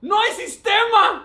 No hay sistema.